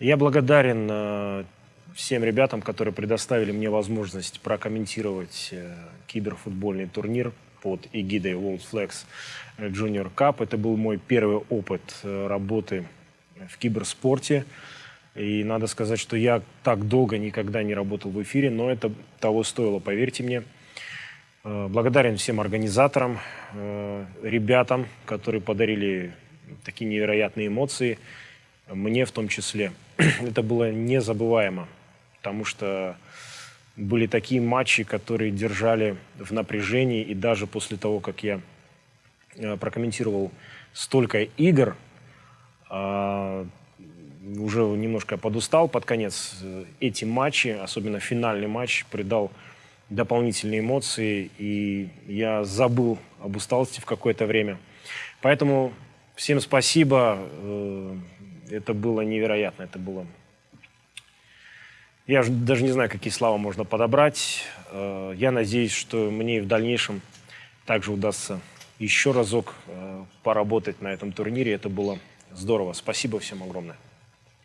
Я благодарен э, всем ребятам, которые предоставили мне возможность прокомментировать э, киберфутбольный турнир под эгидой World Flex Junior Cup. Это был мой первый опыт э, работы в киберспорте. И надо сказать, что я так долго никогда не работал в эфире, но это того стоило, поверьте мне. Э, благодарен всем организаторам, э, ребятам, которые подарили такие невероятные эмоции, мне в том числе. Это было незабываемо, потому что были такие матчи, которые держали в напряжении, и даже после того, как я э, прокомментировал столько игр, а, уже немножко подустал под конец. Эти матчи, особенно финальный матч, придал дополнительные эмоции, и я забыл об усталости в какое-то время. Поэтому всем спасибо. Это было невероятно, это было... Я даже не знаю, какие слова можно подобрать. Э, я надеюсь, что мне в дальнейшем также удастся еще разок э, поработать на этом турнире. Это было здорово. Спасибо всем огромное.